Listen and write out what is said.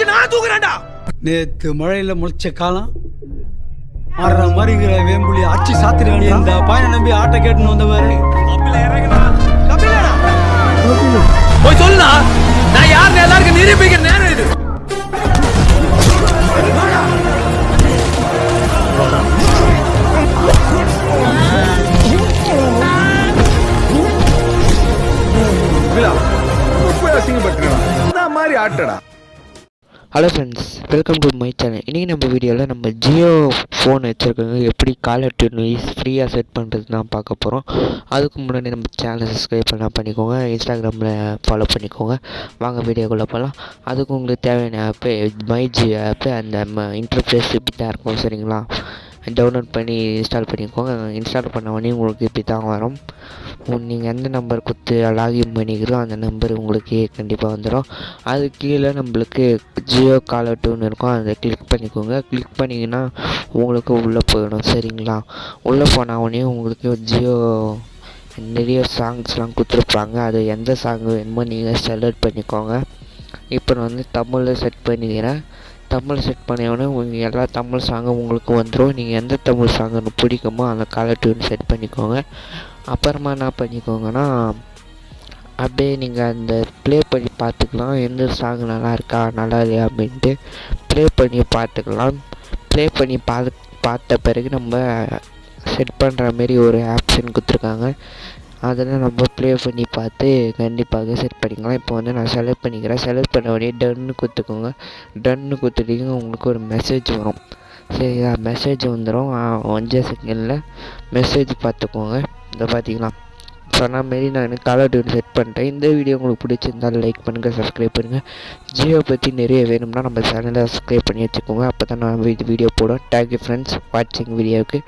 வச்சு நான் தூக்குறேன்டா நேத்து மழையில முளைச்ச காலம். ஆடுற மாதிரிங்கிற வேம்புலி அச்சு சாத்திருக்கான் இந்த பாயனை நம்பி ஆட்டை கேட்டுன்னு வந்தவாரு. கபிலடா. போய் சொல்லுடா. நான் யாருன்னு எல்லாருக்கும் நிரூபிக்கிற நேரம் இது. இந்த மாதிரி ஆட்டடா. Hello friends welcome to my channel இன்றைக்கி நம்ம வீடியோவில் நம்ம ஜியோ ஃபோன் வச்சுருக்கவங்க எப்படி காலர் டியூன் ஃப்ரீயாக செட் பண்ணுறது தான் பார்க்க போகிறோம் அதுக்கு முன்னாடி நம்ம சேனலை சப்ஸ்கிரைப் பண்ணால் பண்ணிக்கோங்க. இன்ஸ்டாகிராமில் ஃபாலோ பண்ணிக்கோங்க. வாங்க வீடியோக்குள்ளே போகலாம் அதுக்கு உங்களுக்கு தேவையான ஆப்பு மை ஜியோ ஆப்பு அந்த இன்டர்ஃபேஸ் இப்படி தான் இருக்கும் சரிங்களா? டவுன்லோட் பண்ணி இன்ஸ்டால் பண்ணிக்கோங்க. இன்ஸ்டால் பண்ண உடனே உங்களுக்கு இப்படி தான் வரும். நீங்கள் எந்த நம்பர் கொடுத்து லாகின் பண்ணிக்கிறோ அந்த நம்பர் உங்களுக்கு கண்டிப்பாக வந்துடும் அது கீழே நம்மளுக்கு ஜியோ காலர் இருக்கும். அதை கிளிக் பண்ணிக்கோங்க. கிளிக் பண்ணிங்கன்னா உங்களுக்கு உள்ளே போயிடும். சரிங்களா? உள்ளே போன உடனே உங்களுக்கு ஜியோ நிறைய சாங்ஸ்லாம் கொடுத்துருப்பாங்க. அது எந்த சாங் வேணுமோ நீங்கள் செலக்ட் பண்ணிக்கோங்க. இப்போ நான் வந்து தமிழில் செட் பண்ணிக்கிறேன். தமிழ் செட் பண்ணியோடனே உங்கள் எல்லா தமிழ் சாங்கும் உங்களுக்கு வந்துடும் நீங்கள் எந்த தமிழ் சாங்கு பிடிக்குமோ அந்த காலர் டியூன் செட் பண்ணிக்கோங்க. அப்புறமா என்ன பண்ணிக்கோங்கன்னா அப்படியே நீங்கள் அந்த ப்ளே பண்ணி பார்த்துக்கலாம். எந்த சாங் நல்லா இருக்கா நல்லா இல்லையா அப்படின்ட்டு ப்ளே பண்ணி பார்த்துக்கலாம். ப்ளே பண்ணி பார்த்து பார்த்த பிறகு நம்ம செட் பண்ணுற மாரி ஒரு ஆப்ஷன் கொடுத்துருக்காங்க. அதெல்லாம் நம்ம ப்ளே பண்ணி பார்த்து கண்டிப்பாக செட் பண்ணிக்கலாம். இப்போ வந்து நான் செலக்ட் பண்ணிக்கிறேன். செலக்ட் பண்ண உடனே டன்னு கொடுத்துக்கோங்க. டன்னு கொடுத்துட்டீங்க உங்களுக்கு ஒரு மெசேஜ் வரும். சரிங்களா? மெசேஜ் வந்துடும் அஞ்சு செகண்டில் மெசேஜ் பார்த்துக்கோங்க. இதை பார்த்தீங்களா? சொன்ன மாரி நான் கலர் டியூன் செட் பண்ணுறேன் இந்த வீடியோ உங்களுக்கு பிடிச்சிருந்தால் லைக் பண்ணுங்கள் சப்ஸ்கிரைப் பண்ணுங்கள் ஜியோ பற்றி நிறைய வேணும்னா நம்ம சேனலை சப்ஸ்கிரைப் பண்ணி வச்சுக்கோங்க. அப்போ தான் நான் வீடியோ போடுவேன். தேங்க்யூ ஃப்ரெண்ட்ஸ் வாட்சிங் வீடியோவுக்கு